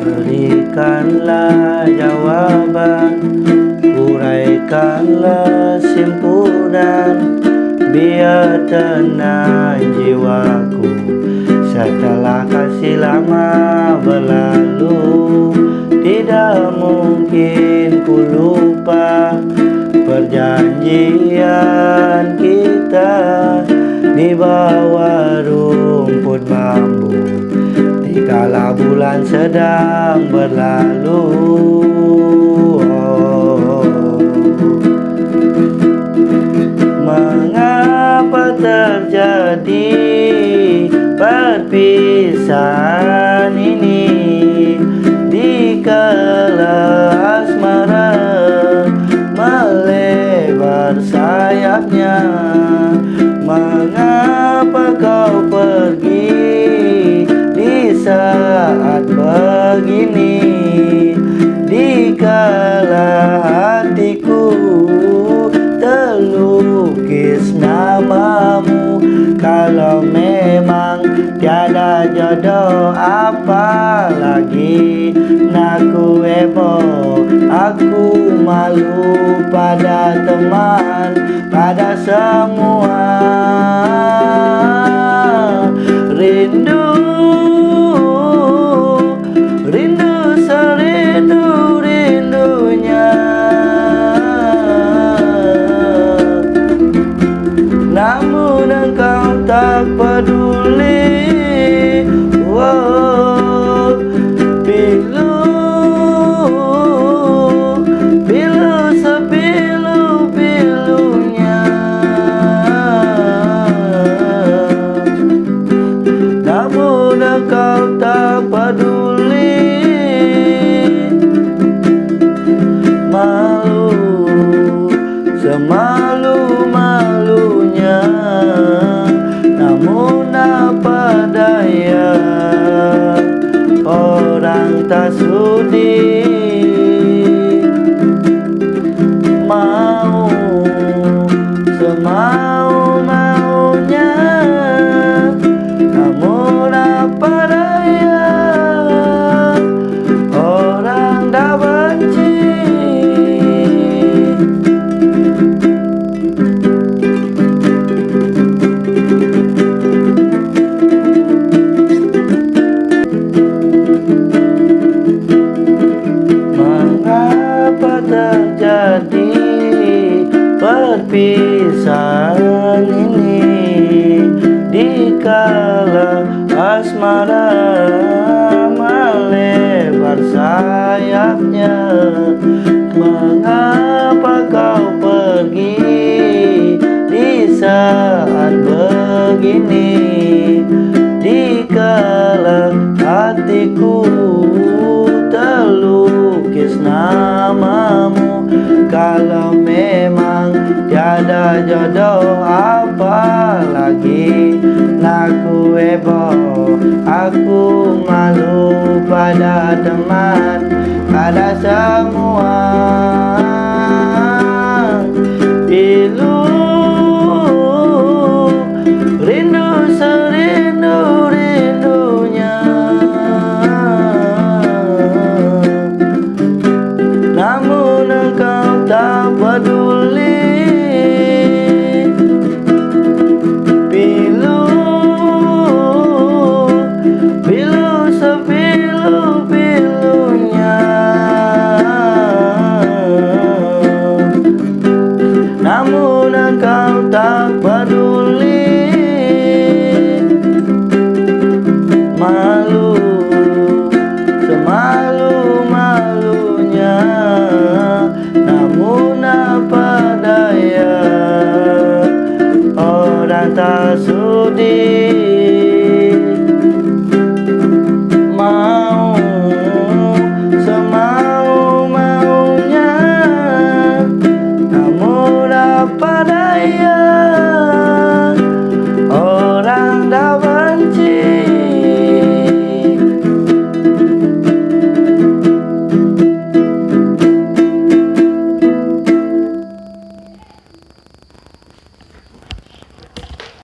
Berikanlah jawaban Uraikanlah simpunan Biar tenang jiwaku. Setelah kasih lama berlalu Tidak mungkin ku lupa Perjanjian kita. Di bawah rumput bambu Dikala bulan sedang berlalu. Mengapa terjadi perpisahan malu pada teman Pada semua. Rindu Rindu serindu rindunya. Namun engkau tak peduli. Oh, রে begini Di kala hatiku terlukis namamu Kalau memang tiada jodoh apalagi Naku ebo Aku malu pada teman Pada semua Rindu serindu Apa daya?